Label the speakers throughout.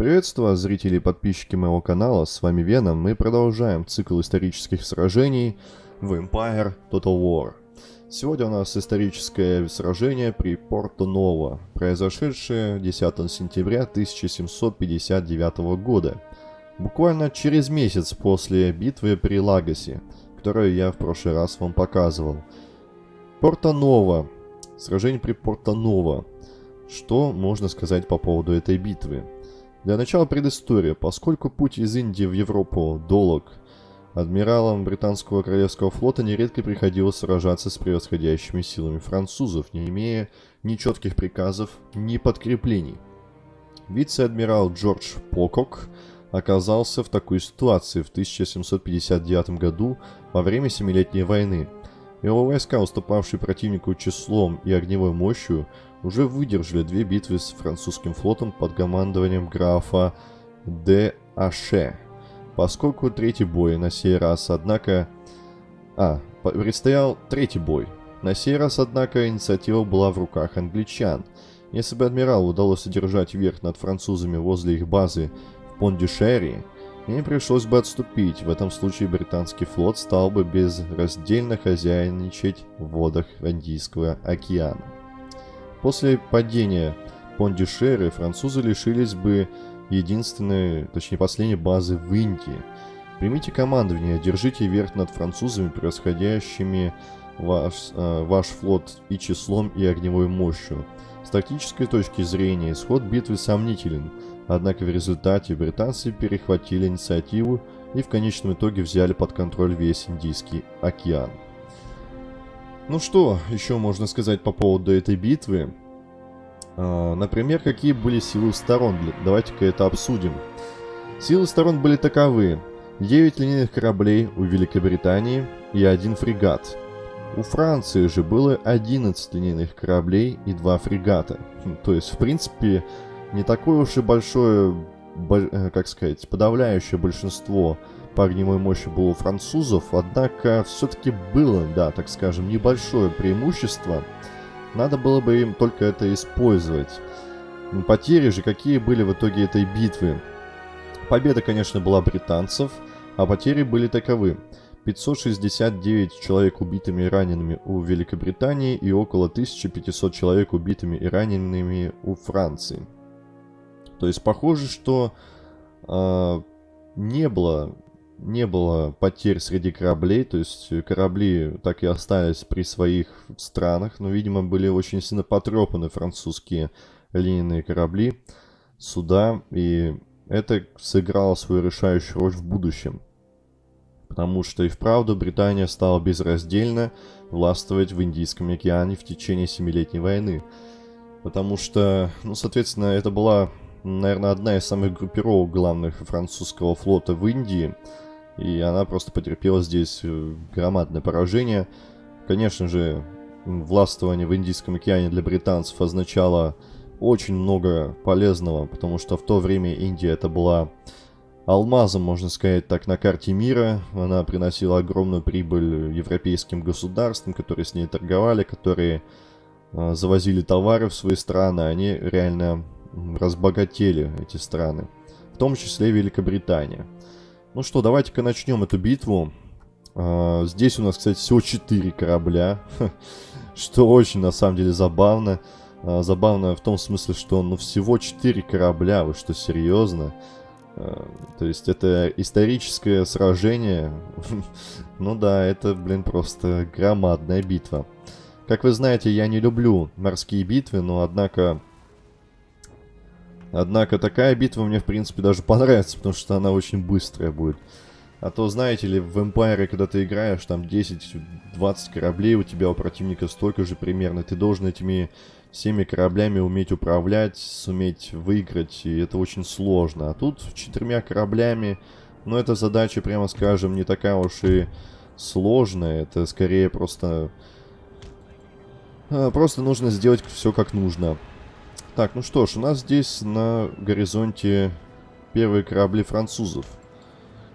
Speaker 1: Приветствую вас, зрители и подписчики моего канала, с вами Веном. Мы продолжаем цикл исторических сражений в Empire Total War. Сегодня у нас историческое сражение при Порто-Ново, произошедшее 10 сентября 1759 года. Буквально через месяц после битвы при Лагосе, которую я в прошлый раз вам показывал. Порто-Ново. Сражение при Порто-Ново. Что можно сказать по поводу этой битвы? Для начала предыстория. Поскольку путь из Индии в Европу долг, адмиралам британского королевского флота нередко приходилось сражаться с превосходящими силами французов, не имея ни четких приказов, ни подкреплений. Вице-адмирал Джордж Покок оказался в такой ситуации в 1759 году во время Семилетней войны. Его войска, уступавшие противнику числом и огневой мощью, уже выдержали две битвы с французским флотом под командованием графа де Аше. Поскольку третий бой на сей раз, однако... А, предстоял третий бой. На сей раз, однако, инициатива была в руках англичан. Если бы адмиралу удалось одержать верх над французами возле их базы в Пондюшери, им пришлось бы отступить. В этом случае британский флот стал бы безраздельно хозяйничать в водах Индийского океана. После падения Пондишеры французы лишились бы единственной, точнее последней базы в Индии. Примите командование, держите верх над французами, превосходящими ваш, э, ваш флот и числом, и огневой мощью. С тактической точки зрения исход битвы сомнителен, однако в результате британцы перехватили инициативу и в конечном итоге взяли под контроль весь Индийский океан. Ну что еще можно сказать по поводу этой битвы? А, например, какие были силы сторон? Давайте-ка это обсудим. Силы сторон были таковы. 9 линейных кораблей у Великобритании и один фрегат. У Франции же было 11 линейных кораблей и 2 фрегата. Хм, то есть, в принципе, не такое уж и большое, как сказать, подавляющее большинство по огневой мощи было у французов, однако все-таки было, да, так скажем, небольшое преимущество. Надо было бы им только это использовать. Потери же какие были в итоге этой битвы? Победа, конечно, была британцев, а потери были таковы. 569 человек убитыми и ранеными у Великобритании и около 1500 человек убитыми и ранеными у Франции. То есть похоже, что э, не было не было потерь среди кораблей, то есть корабли так и остались при своих странах, но, видимо, были очень сильно потрепаны французские линейные корабли, суда, и это сыграло свою решающую роль в будущем. Потому что и вправду Британия стала безраздельно властвовать в Индийском океане в течение Семилетней войны. Потому что, ну, соответственно, это была, наверное, одна из самых группировок главных французского флота в Индии – и она просто потерпела здесь э, громадное поражение. Конечно же, властвование в Индийском океане для британцев означало очень много полезного, потому что в то время Индия это была алмазом, можно сказать так, на карте мира. Она приносила огромную прибыль европейским государствам, которые с ней торговали, которые э, завозили товары в свои страны. Они реально разбогатели, эти страны. В том числе Великобритания. Ну что, давайте-ка начнем эту битву. А, здесь у нас, кстати, всего 4 корабля, что очень, на самом деле, забавно. А, забавно в том смысле, что ну всего 4 корабля, вы что, серьезно? А, то есть это историческое сражение. ну да, это, блин, просто громадная битва. Как вы знаете, я не люблю морские битвы, но однако Однако такая битва мне, в принципе, даже понравится, потому что она очень быстрая будет. А то, знаете ли, в Empire, когда ты играешь, там 10-20 кораблей, у тебя у противника столько же примерно. Ты должен этими всеми кораблями уметь управлять, суметь выиграть, и это очень сложно. А тут четырьмя кораблями, ну, эта задача, прямо скажем, не такая уж и сложная. Это скорее просто... А, просто нужно сделать все как нужно. Так, ну что ж, у нас здесь на горизонте первые корабли французов.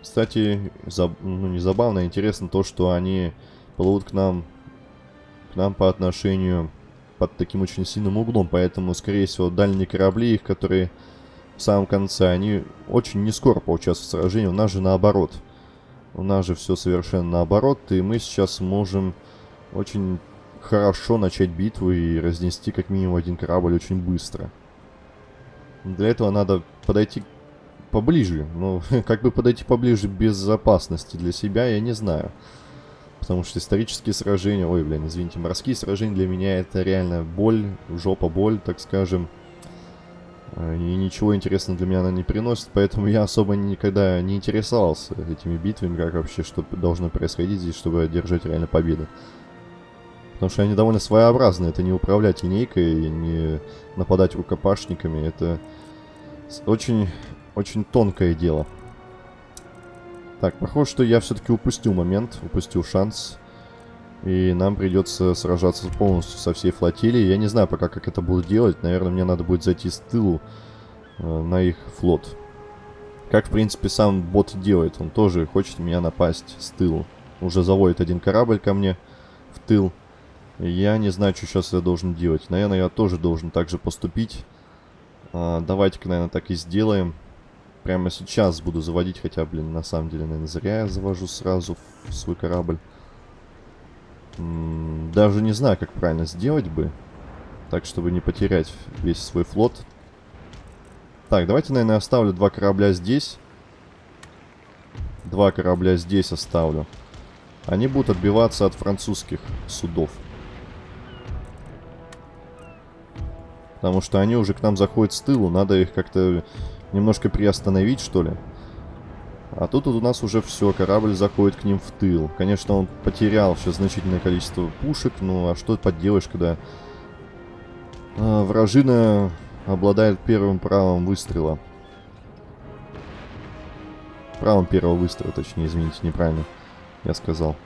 Speaker 1: Кстати, заб... ну не забавно, а интересно то, что они плывут к нам, к нам по отношению под таким очень сильным углом, поэтому, скорее всего, дальние корабли их, которые в самом конце, они очень не скоро поучаствуют в сражении. У нас же наоборот. У нас же все совершенно наоборот, и мы сейчас можем очень хорошо начать битву и разнести как минимум один корабль очень быстро. Для этого надо подойти поближе. Ну, как бы подойти поближе без опасности для себя, я не знаю. Потому что исторические сражения... Ой, блин, извините, морские сражения для меня это реально боль, жопа боль, так скажем. Э, и ничего интересного для меня она не приносит, поэтому я особо никогда не интересовался этими битвами, как вообще что должно происходить здесь, чтобы одержать реально победу. Потому что они довольно своеобразные, это не управлять линейкой, не нападать рукопашниками, это очень, очень тонкое дело. Так, похоже, что я все-таки упустил момент, упустил шанс. И нам придется сражаться полностью со всей флотилией. Я не знаю пока, как это буду делать. Наверное, мне надо будет зайти с тылу э, на их флот. Как, в принципе, сам бот делает. Он тоже хочет меня напасть с тылу. Уже заводит один корабль ко мне в тыл. Я не знаю, что сейчас я должен делать. Наверное, я тоже должен так же поступить. А, Давайте-ка, наверное, так и сделаем. Прямо сейчас буду заводить, хотя, блин, на самом деле, наверное, зря я завожу сразу в свой корабль. Даже не знаю, как правильно сделать бы. Так, чтобы не потерять весь свой флот. Так, давайте, наверное, оставлю два корабля здесь. Два корабля здесь оставлю. Они будут отбиваться от французских судов. Потому что они уже к нам заходят с тылу. Надо их как-то немножко приостановить, что ли. А тут вот у нас уже все, корабль заходит к ним в тыл. Конечно, он потерял сейчас значительное количество пушек, ну а что поделаешь, когда а, вражина обладает первым правом выстрела. Правом первого выстрела, точнее, извините, неправильно я сказал.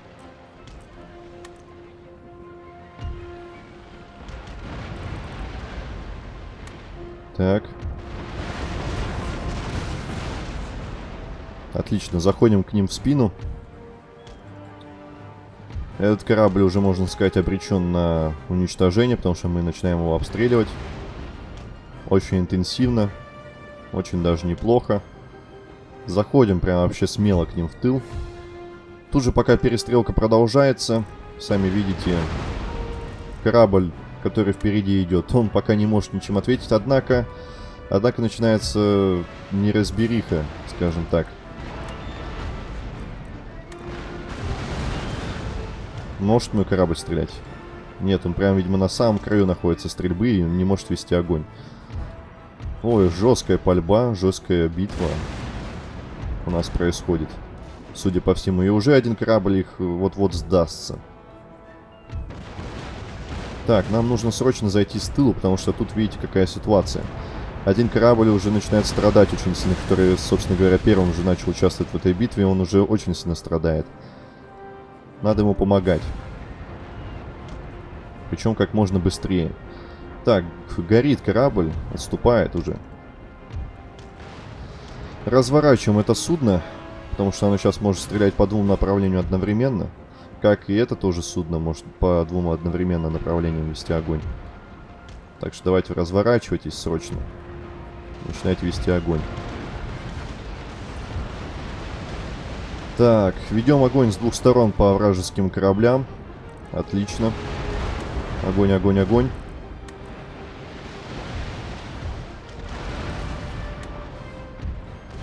Speaker 1: Так. Отлично, заходим к ним в спину. Этот корабль уже, можно сказать, обречен на уничтожение, потому что мы начинаем его обстреливать. Очень интенсивно. Очень даже неплохо. Заходим прям вообще смело к ним в тыл. Тут же пока перестрелка продолжается, сами видите, корабль, который впереди идет, он пока не может ничем ответить, однако, однако начинается неразбериха, скажем так. Может мой корабль стрелять? Нет, он прям, видимо, на самом краю находится стрельбы и не может вести огонь. Ой, жесткая пальба, жесткая битва у нас происходит. Судя по всему. И уже один корабль их вот-вот сдастся. Так, нам нужно срочно зайти с тылу, потому что тут видите, какая ситуация. Один корабль уже начинает страдать очень сильно, который, собственно говоря, первым уже начал участвовать в этой битве, он уже очень сильно страдает. Надо ему помогать. Причем как можно быстрее. Так, горит корабль, отступает уже. Разворачиваем это судно, потому что оно сейчас может стрелять по двум направлениям одновременно. Как и это тоже судно может по двум одновременно направлениям вести огонь. Так что давайте разворачивайтесь срочно. Начинайте вести огонь. Так, ведем огонь с двух сторон по вражеским кораблям. Отлично. Огонь, огонь, огонь.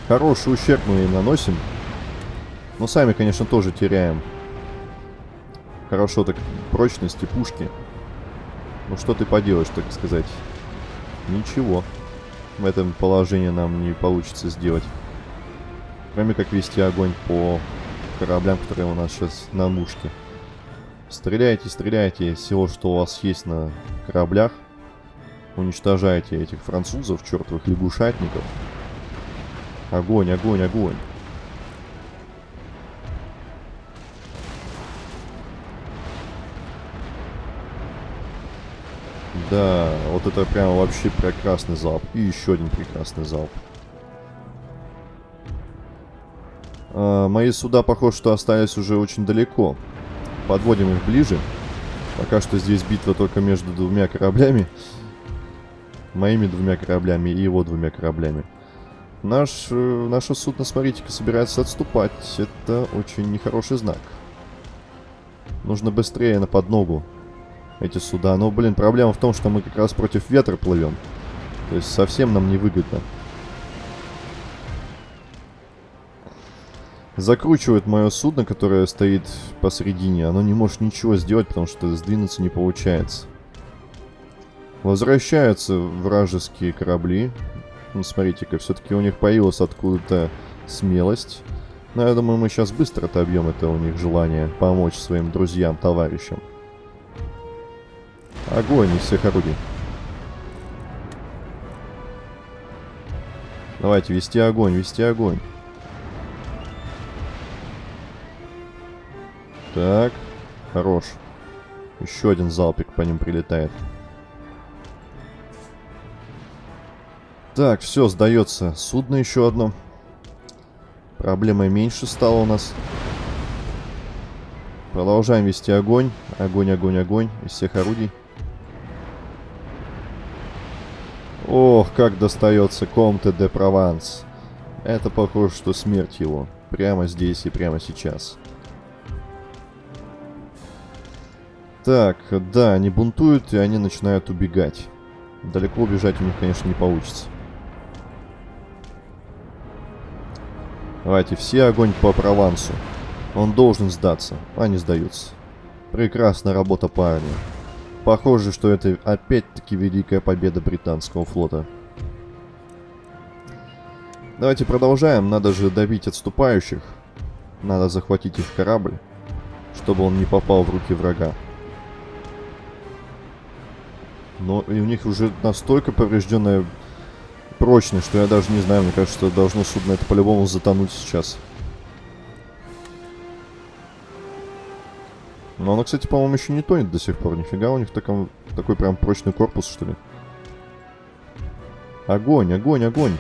Speaker 1: Хороший ущерб мы им наносим. Но сами, конечно, тоже теряем. Хорошо так прочности пушки. Ну что ты поделаешь, так сказать. Ничего. В этом положении нам не получится сделать. Кроме как вести огонь по кораблям, которые у нас сейчас на мушке. Стреляйте, стреляйте всего, что у вас есть на кораблях. Уничтожайте этих французов, чертовых лягушатников. Огонь, огонь, огонь. Да, вот это прям вообще прекрасный залп. И еще один прекрасный залп. А, мои суда, похоже, что остались уже очень далеко. Подводим их ближе. Пока что здесь битва только между двумя кораблями. Моими двумя кораблями и его двумя кораблями. Наш, э, наше судно, смотрите-ка, собирается отступать. Это очень нехороший знак. Нужно быстрее на подногу эти суда. Но, блин, проблема в том, что мы как раз против ветра плывем. То есть совсем нам невыгодно. Закручивает мое судно, которое стоит посередине. Оно не может ничего сделать, потому что сдвинуться не получается. Возвращаются вражеские корабли. Ну, смотрите-ка, все-таки у них появилась откуда-то смелость. Но я думаю, мы сейчас быстро отобьем это у них желание помочь своим друзьям, товарищам. Огонь из всех орудий. Давайте, вести огонь, вести огонь. Так, хорош. Еще один залпик по ним прилетает. Так, все, сдается. Судно еще одно. Проблема меньше стала у нас. Продолжаем вести огонь. Огонь, огонь, огонь из всех орудий. Ох, как достается Комте де Прованс. Это похоже, что смерть его. Прямо здесь и прямо сейчас. Так, да, они бунтуют, и они начинают убегать. Далеко убежать у них, конечно, не получится. Давайте, все огонь по Провансу. Он должен сдаться. Они сдаются. Прекрасная работа парня. Похоже, что это опять-таки великая победа британского флота. Давайте продолжаем. Надо же добить отступающих. Надо захватить их корабль, чтобы он не попал в руки врага. Но и у них уже настолько поврежденная прочный, что я даже не знаю, мне кажется, должно судно это по-любому затонуть сейчас. Но оно, кстати, по-моему, еще не тонет до сих пор. Нифига, у них таком, такой прям прочный корпус, что ли. Огонь, огонь, огонь.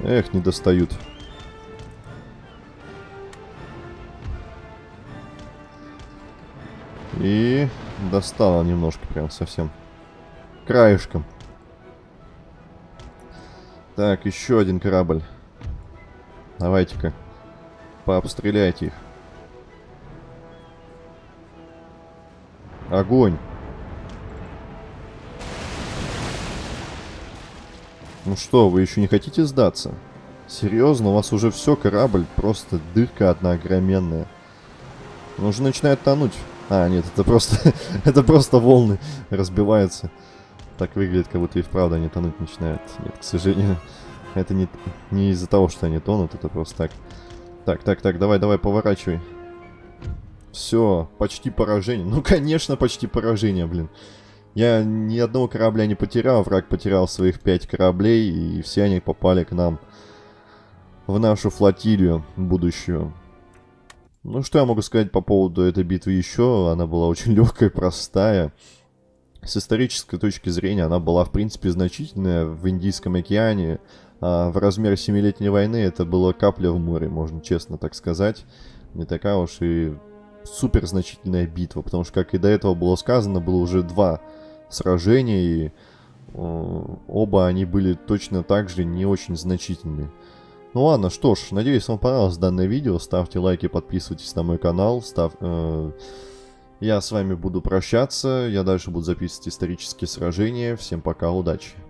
Speaker 1: Эх, не достают. И достала немножко, прям совсем. Краешком. Так, еще один корабль. Давайте-ка. Пообстреляйте их. Огонь. Ну что, вы еще не хотите сдаться? Серьезно, у вас уже все, корабль, просто дырка одна огроменная. Он уже начинает тонуть. А, нет, это просто... это просто волны разбиваются. Так выглядит, как будто и вправду они тонуть начинают. Нет, к сожалению, это не, не из-за того, что они тонут, это просто так. Так, так, так, давай, давай, поворачивай. Все, почти поражение. Ну, конечно, почти поражение, блин. Я ни одного корабля не потерял, враг потерял своих пять кораблей, и все они попали к нам в нашу флотилию будущую. Ну, что я могу сказать по поводу этой битвы еще? Она была очень легкая, простая. С исторической точки зрения она была, в принципе, значительная в Индийском океане. А в размере Семилетней войны это была капля в море, можно честно так сказать. Не такая уж и супер значительная битва, потому что, как и до этого было сказано, было уже два сражения, и оба они были точно так же не очень значительные. Ну ладно, что ж, надеюсь, вам понравилось данное видео. Ставьте лайки, подписывайтесь на мой канал. Став... Э, я с вами буду прощаться. Я дальше буду записывать исторические сражения. Всем пока, удачи.